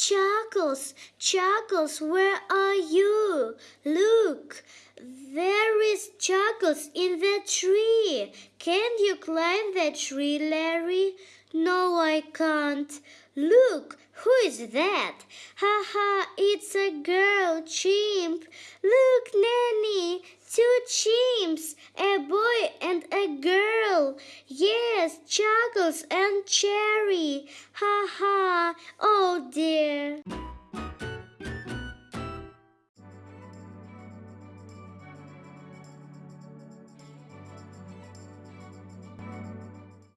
Chuckles, Chuckles, where are you? Look, there is Chuckles in the tree. Can you climb the tree, Larry? No, I can't. Look, who is that? Ha ha, it's a girl chimp. Look, Nanny, two chimps, a boy and a girl. Yes, Chuckles and Cherry.